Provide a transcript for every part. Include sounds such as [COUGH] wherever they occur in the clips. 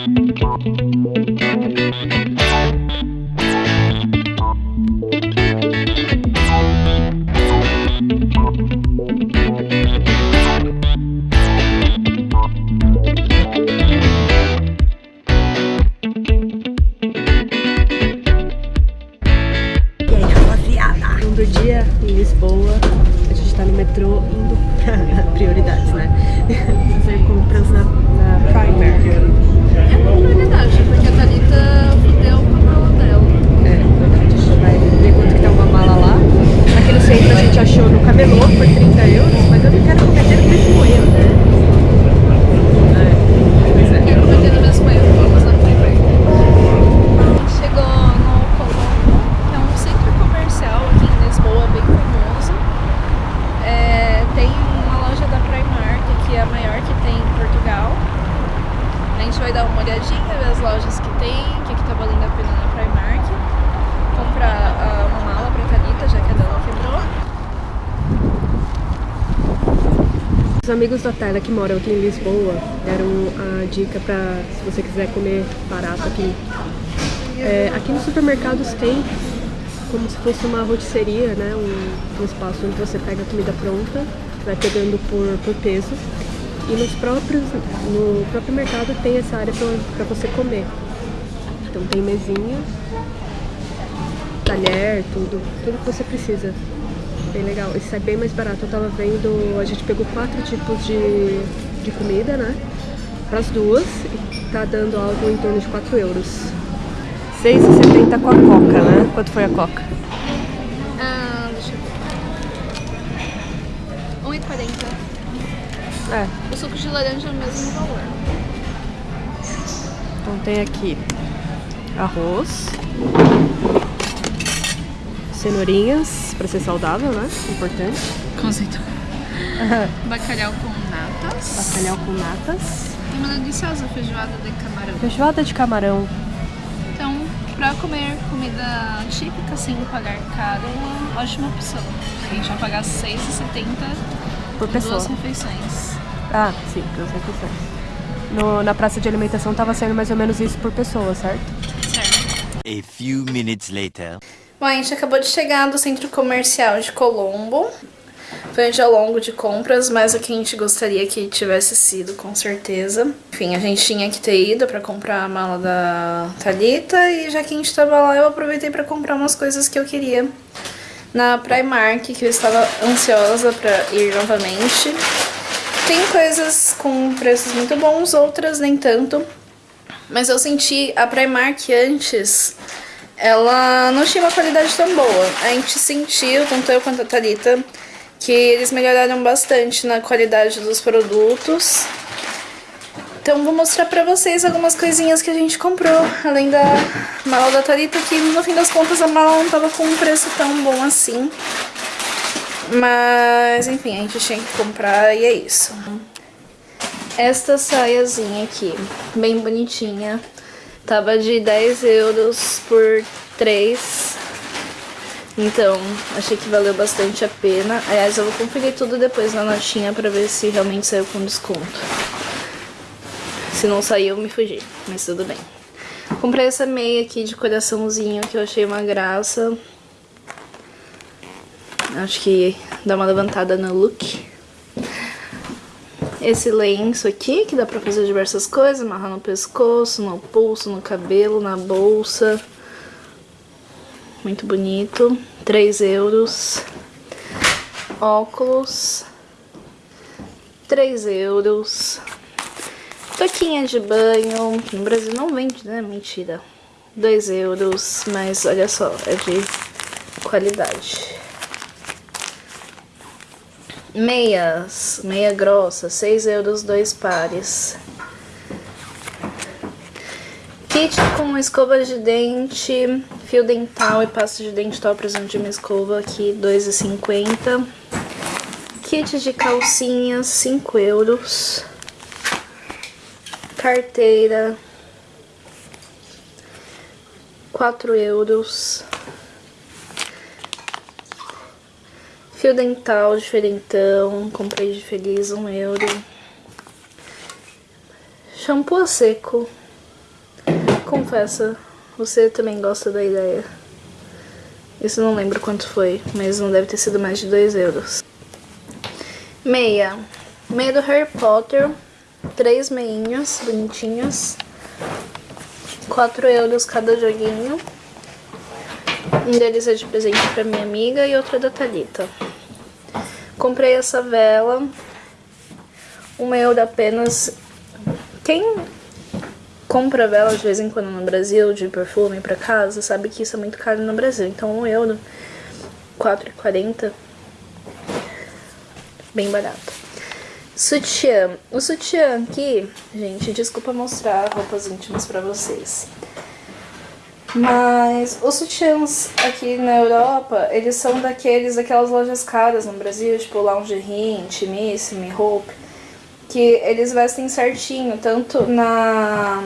E tá no metrô indo pra [LAUGHS] prioridades, né? [LAUGHS] Fazer compras na, na Primark. É uma prioridade, porque a Thalita fudeu com a mala dela. É, a gente vai ver quanto que tá uma mala lá. No centro a gente achou no camelô por 30 euros, mas eu não quero cometer o mesmo erro, né? É, pois é. Quero cometer o mesmo erro, vamos na Primark. Chegou no Colombo, que é um centro comercial aqui em Lisboa, bem famoso. É, tem uma loja da Primark, que é a maior que tem em Portugal. A gente vai dar uma olhadinha, ver as lojas que tem, o que, que tá valendo a pena na Primark. Comprar ah, uma mala pra Thalita, já que a dela quebrou. Os amigos da Tela que moram aqui em Lisboa deram a dica pra se você quiser comer barato aqui. É, aqui nos supermercados tem como se fosse uma rotisseria, né? Um, um espaço onde você pega a comida pronta, vai pegando por, por peso. E nos próprios, no próprio mercado tem essa área para você comer. Então tem mesinha, talher, tudo, tudo que você precisa. Bem legal. Isso é bem mais barato. Eu tava vendo, a gente pegou quatro tipos de, de comida, né? Para as duas, e tá dando algo em torno de 4 euros. 6,70 com a coca, né? Quanto foi a coca? Ah, deixa eu ver. 1,40. É, O suco de laranja é o mesmo valor. então tem aqui arroz, cenourinhas, para ser saudável, né? Importante. Conceito. [LAUGHS] Bacalhau com natas. Bacalhau com natas. E uma deliciosa feijoada de camarão. Feijoada de camarão. Então, pra comer comida típica sem pagar caro, é uma ótima opção. A gente vai pagar R$ 6,70 Por pessoa. duas refeições. Ah, sim, duas refeições. No, na praça de alimentação tava sendo mais ou menos isso por pessoa, certo? Certo. A few minutes later. Bom, a gente acabou de chegar do centro comercial de Colombo. Foi um dia longo de compras, mas o que a gente gostaria que tivesse sido, com certeza. Enfim, a gente tinha que ter ido pra comprar a mala da Thalita e já que a gente tava lá, eu aproveitei pra comprar umas coisas que eu queria na Primark, que eu estava ansiosa pra ir novamente. Tem coisas com preços muito bons, outras nem tanto. Mas eu senti a Primark antes, ela não tinha uma qualidade tão boa. A gente sentiu, tanto eu quanto a Thalita, que eles melhoraram bastante na qualidade dos produtos. Então vou mostrar pra vocês algumas coisinhas que a gente comprou, além da mala da Thalita, que no fim das contas a mala não tava com um preço tão bom assim. Mas, enfim, a gente tinha que comprar e é isso. Esta saiazinha aqui, bem bonitinha, tava de 10 euros por 3. Então, achei que valeu bastante a pena. Aliás, eu vou conferir tudo depois na notinha pra ver se realmente saiu com desconto. Se não saiu, me fugi, mas tudo bem. Comprei essa meia aqui de coraçãozinho que eu achei uma graça. Acho que dá uma levantada no look. Esse lenço aqui, que dá pra fazer diversas coisas. Amarrar no pescoço, no pulso, no cabelo, na bolsa. Muito bonito. 3 euros. Óculos. 3 euros. Toquinha de banho. No Brasil não vende, né? Mentira. 2 euros. Mas olha só, é de qualidade. Meias, meia grossa, 6 euros, dois pares. Kit com escova de dente, fio dental e pasta de dente top precisando de uma escova aqui, 2,50. Kit de calcinhas, 5 euros. Carteira, 4 euros. Fio dental diferentão, comprei de feliz, um euro. Shampoo a seco, confessa, você também gosta da ideia. Isso não lembro quanto foi, mas não deve ter sido mais de 2 euros. Meia. Meia do Harry Potter. Três meinhas bonitinhas. 4 euros cada joguinho. Um deles é de presente pra minha amiga e outro é da Thalita. Comprei essa vela. Uma euro apenas. Quem compra vela de vez em quando no Brasil, de perfume pra casa, sabe que isso é muito caro no Brasil. Então, um euro, 4,40, bem barato. Sutiã. O sutiã aqui, gente, desculpa mostrar roupas íntimas pra vocês. Mas os sutiãs aqui na Europa, eles são daqueles, daquelas lojas caras no Brasil, tipo Lingerie, Intimissime, Hope que eles vestem certinho, tanto na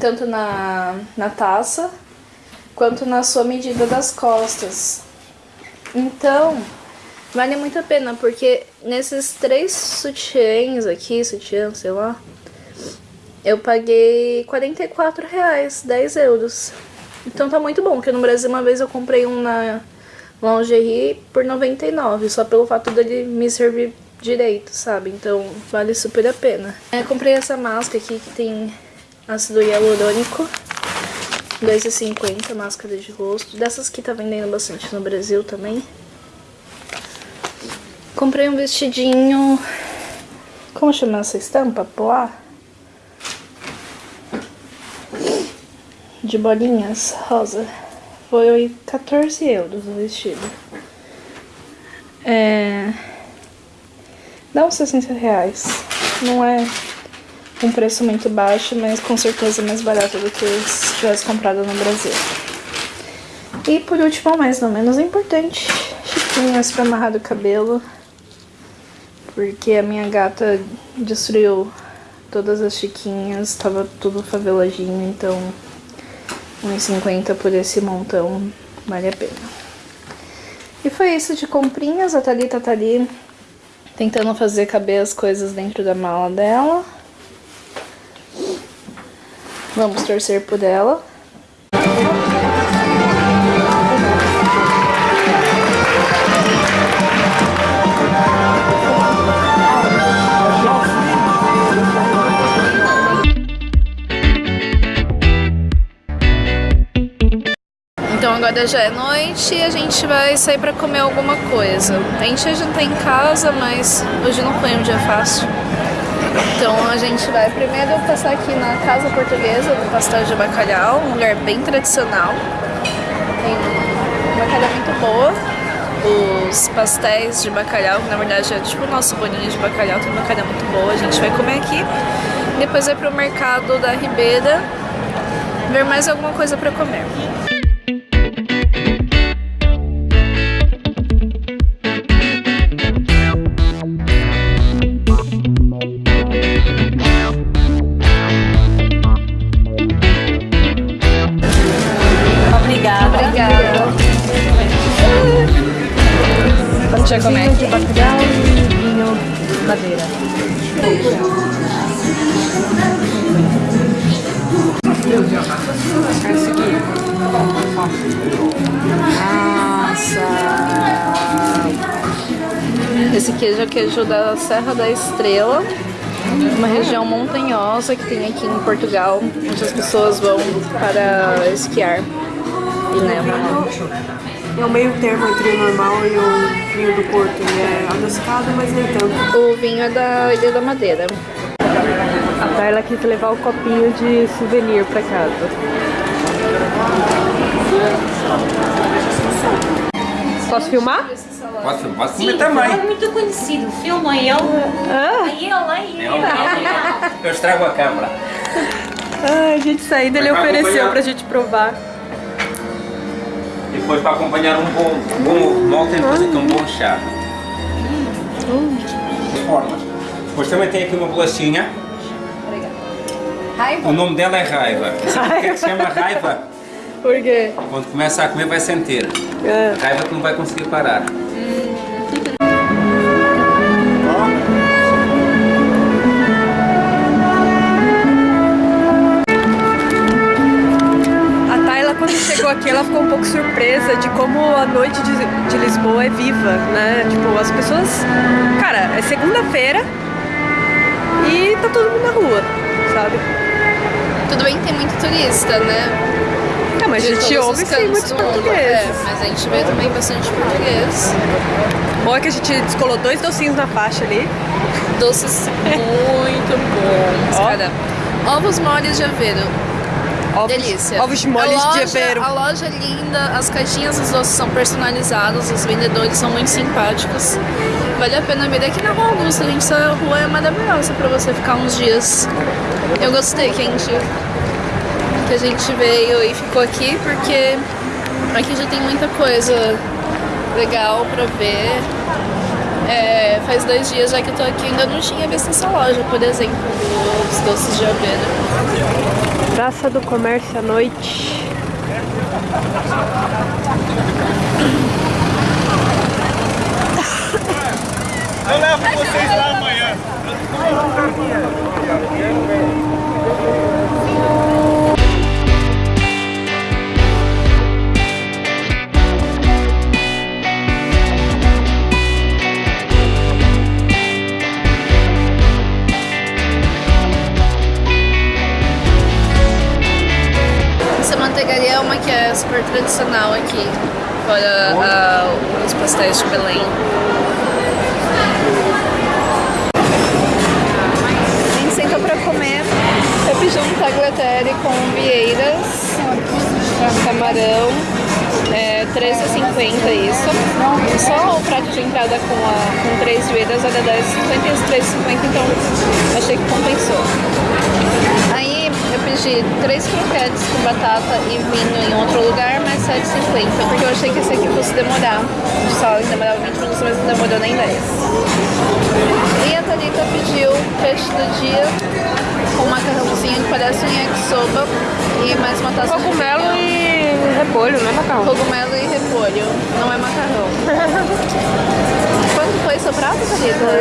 tanto na, na taça quanto na sua medida das costas. Então, vale muito a pena, porque nesses três sutiãs aqui, sutiã, sei lá, eu paguei 44 reais, 10 euros. Então tá muito bom, porque no Brasil uma vez eu comprei um na lingerie por 99, só pelo fato dele me servir direito, sabe? Então vale super a pena. Eu comprei essa máscara aqui que tem ácido hialurônico, 2,50 máscara de rosto. Dessas que tá vendendo bastante no Brasil também. Comprei um vestidinho, como chama essa estampa? Polar? De bolinhas rosa. Foi 14 euros o vestido. É... Dá uns 60 reais. Não é um preço muito baixo, mas com certeza mais barato do que se tivesse comprado no Brasil. E por último, mas não menos importante, chiquinhas para amarrar do cabelo. Porque a minha gata destruiu todas as chiquinhas, tava tudo faveladinho, então 1,50 por esse montão vale a pena. E foi isso de comprinhas, a Thalita tá ali tentando fazer caber as coisas dentro da mala dela. Vamos torcer por ela. Agora já é noite e a gente vai sair pra comer alguma coisa. A gente ia jantar em casa, mas hoje não foi um dia fácil. Então a gente vai primeiro passar aqui na Casa Portuguesa do Pastel de Bacalhau, um lugar bem tradicional. Tem uma bacalhau muito boa. Os pastéis de bacalhau, que na verdade é tipo o nosso bolinho de bacalhau, tem bacalhau muito boa. A gente vai comer aqui. Depois vai pro mercado da Ribeira ver mais alguma coisa pra comer. Já comer de bacalhau e vinho madeira. Esse aqui. Nossa! Esse queijo é o queijo da Serra da Estrela, uma região montanhosa que tem aqui em Portugal, onde as pessoas vão para esquiar e neva. É o meio termo entre o normal e o vinho do Porto. Ele é adocicado, mas nem tanto. O vinho é da Ilha da Madeira. A Carla quis levar o copinho de souvenir pra casa. Posso filmar? Pode, pode comer também. É muito conhecido. Filma ele. A ele, ele. É um- Eu estrago a câmera. Ai, a gente saindo, ele ofereceu acompanhar. pra gente provar. Depois para acompanhar um bom, um bom ovo de mel tem que fazer aqui um bom chá. De formas. Depois também tem aqui uma bolachinha. O nome dela é Raiva. [LAUGHS] Sabe por que é que se chama Raiva? Por quê? Quando começa a comer vai sentir. É. Raiva que não vai conseguir parar. Que ela ficou um pouco surpresa de como a noite de, de Lisboa é viva, né? Tipo, as pessoas. Cara, é segunda-feira e tá todo mundo na rua, sabe? Tudo bem que tem muito turista, né? É, mas a De gente todos ouve sim muitos mundo. portugueses. É, mas a gente vê também bastante português. Bom é que a gente descolou dois docinhos na faixa ali. Doces muito bons, Ó. cara. Ovos moles de aveiro. Ovos, Delícia. Ovos de molhos a de loja, aveiro. A loja é linda, as caixinhas dos doces são personalizadas, os vendedores são muito simpáticos. Vale a pena vir aqui na Rua Augusta, gente. Essa rua é maravilhosa pra você ficar uns dias. Eu gostei que a gente, que a gente veio e ficou aqui, porque aqui já tem muita coisa legal pra ver. É, faz dois dias já que eu tô aqui, ainda não tinha visto essa loja, por exemplo, dos doces de aveiro. Praça do Comércio à noite. É uma que é super tradicional aqui, fora ah, os pastéis de Belém. A gente sentou pra comer. Eu pedi um tagliatelle com vieiras, camarão, é, 13,50 isso. Só o prato de entrada com, a, com três vieiras era 10,50 e os 3,50, então achei que compensou. Aí eu pedi três croquetes com batata e vinho em outro lugar, mais 7,50, porque eu achei que esse aqui fosse demorar. Só demorava 20 minutos, mas não demorou nem 10. E a Thalita pediu peixe do dia com um macarrãozinho que parece um yakisoba e mais uma taça Cogumelo de vinho. e repolho, não é macarrão? Cogumelo e repolho, não é macarrão. [LAUGHS] Quanto foi seu prato, Thalita?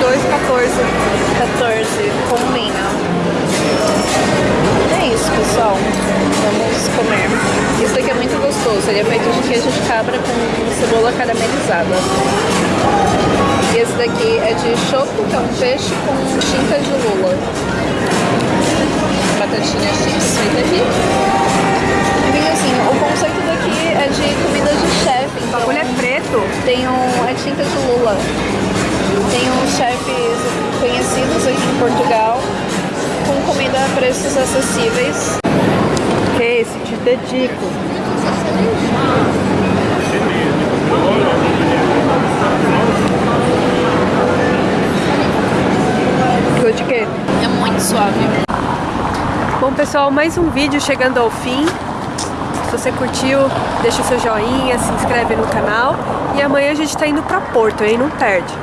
2,14. 14, com vinho. É isso, pessoal. Vamos comer. Isso daqui é muito gostoso. Ele é feito de queijo de cabra com cebola caramelizada. E esse daqui é de choco, que é um peixe com tinta de lula. Batatinha chips feita aqui. E assim, o conceito daqui é de comida de chefe. O bagulho é preto. Tem um, é tinta de lula. Tem uns chefes conhecidos aqui em Portugal preços acessíveis. Que é esse? Te dedico. Gostou de quê? É muito suave. Bom, pessoal, mais um vídeo chegando ao fim. Se você curtiu, deixa o seu joinha, se inscreve no canal. E amanhã a gente tá indo pra Porto, hein? Não perde.